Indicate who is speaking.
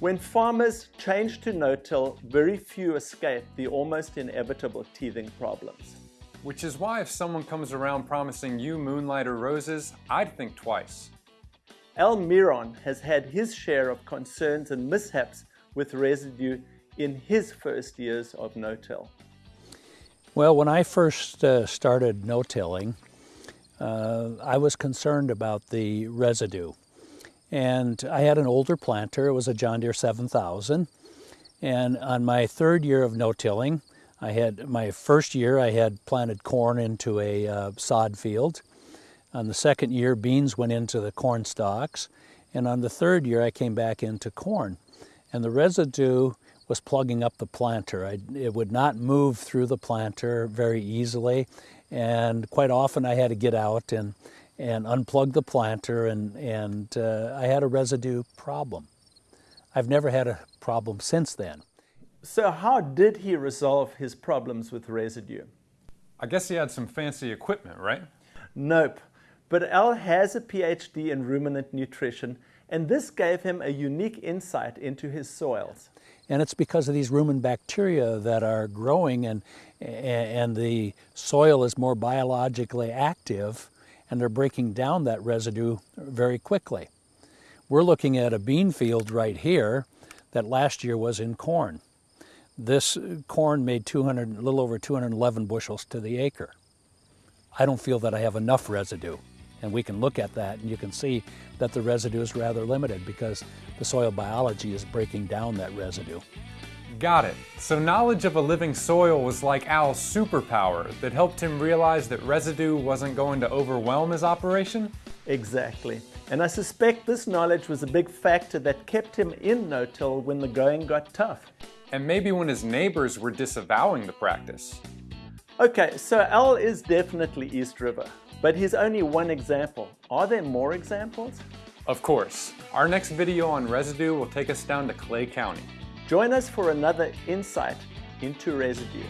Speaker 1: When farmers change to no-till, very few escape the almost inevitable teething problems.
Speaker 2: Which is why if someone comes around promising you moonlighter roses, I'd think twice.
Speaker 1: Al Miron has had his share of concerns and mishaps with residue in his first years of no-till.
Speaker 3: Well, when I first uh, started no-tilling, uh, I was concerned about the residue. And I had an older planter, it was a John Deere 7000. And on my third year of no-tilling, I had, my first year I had planted corn into a uh, sod field. On the second year, beans went into the corn stalks. And on the third year, I came back into corn. And the residue was plugging up the planter. I, it would not move through the planter very easily. And quite often I had to get out and, and unplugged the planter and, and uh, I had a residue problem. I've never had a problem since then.
Speaker 1: So how did he resolve his problems with residue?
Speaker 2: I guess he had some fancy equipment, right?
Speaker 1: Nope. But Al has a PhD in ruminant nutrition and this gave him a unique insight into his soils.
Speaker 3: And it's because of these rumen bacteria that are growing and, and the soil is more biologically active and they're breaking down that residue very quickly. We're looking at a bean field right here that last year was in corn. This corn made 200, a little over 211 bushels to the acre. I don't feel that I have enough residue. And we can look at that and you can see that the residue is rather limited because the soil biology is breaking down that residue.
Speaker 2: Got it. So knowledge of a living soil was like Al's superpower that helped him realize that residue wasn't going to overwhelm his operation?
Speaker 1: Exactly. And I suspect this knowledge was a big factor that kept him in no-till when the going got tough.
Speaker 2: And maybe when his neighbors were disavowing the practice.
Speaker 1: Okay, so Al is definitely East River. But he's only one example. Are there more examples?
Speaker 2: Of course. Our next video on residue will take us down to Clay County.
Speaker 1: Join us for another insight into residue.